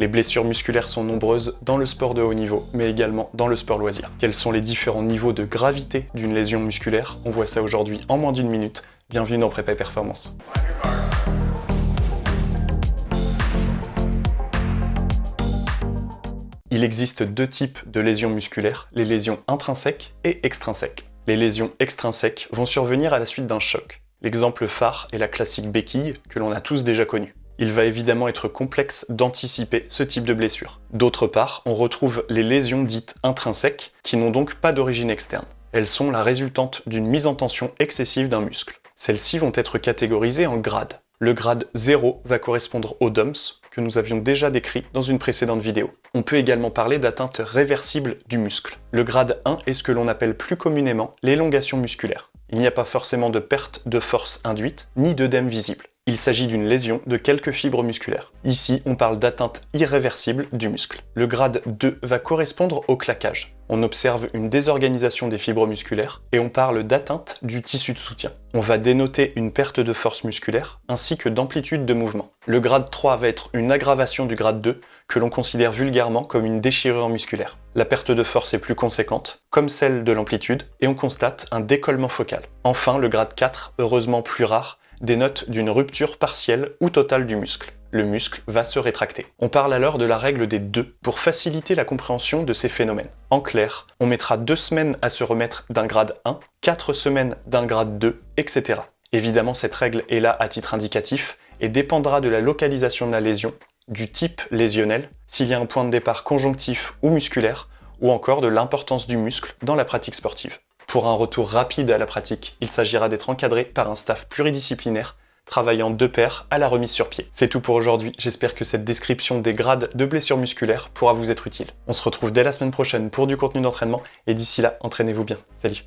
Les blessures musculaires sont nombreuses dans le sport de haut niveau, mais également dans le sport loisir. Quels sont les différents niveaux de gravité d'une lésion musculaire? On voit ça aujourd'hui en moins d'une minute. Bienvenue dans Prépa Performance. Il existe deux types de lésions musculaires, les lésions intrinsèques et extrinsèques. Les lésions extrinsèques vont survenir à la suite d'un choc. L'exemple phare est la classique béquille que l'on a tous déjà connue. Il va évidemment être complexe d'anticiper ce type de blessure. D'autre part, on retrouve les lésions dites intrinsèques qui n'ont donc pas d'origine externe. Elles sont la résultante d'une mise en tension excessive d'un muscle. Celles-ci vont être catégorisées en grades. Le grade 0 va correspondre au DOMS, que nous avions déjà décrit dans une précédente vidéo. On peut également parler d'atteinte réversible du muscle. Le grade 1 est ce que l'on appelle plus communément l'élongation musculaire. Il n'y a pas forcément de perte de force induite, ni d'œdème visible. Il s'agit d'une lésion de quelques fibres musculaires. Ici, on parle d'atteinte irréversible du muscle. Le grade 2 va correspondre au claquage. On observe une désorganisation des fibres musculaires et on parle d'atteinte du tissu de soutien. On va dénoter une perte de force musculaire ainsi que d'amplitude de mouvement. Le grade 3 va être une aggravation du grade 2 que l'on considère vulgairement comme une déchirure musculaire. La perte de force est plus conséquente, comme celle de l'amplitude, et on constate un décollement focal. Enfin, le grade 4, heureusement plus rare, dénote d'une rupture partielle ou totale du muscle. Le muscle va se rétracter. On parle alors de la règle des deux pour faciliter la compréhension de ces phénomènes. En clair, on mettra deux semaines à se remettre d'un grade 1, quatre semaines d'un grade 2, etc. Évidemment, cette règle est là à titre indicatif et dépendra de la localisation de la lésion, du type lésionnel, s'il y a un point de départ conjonctif ou musculaire, ou encore de l'importance du muscle dans la pratique sportive. Pour un retour rapide à la pratique, il s'agira d'être encadré par un staff pluridisciplinaire travaillant de pair à la remise sur pied. C'est tout pour aujourd'hui, j'espère que cette description des grades de blessures musculaires pourra vous être utile. On se retrouve dès la semaine prochaine pour du contenu d'entraînement, et d'ici là, entraînez-vous bien. Salut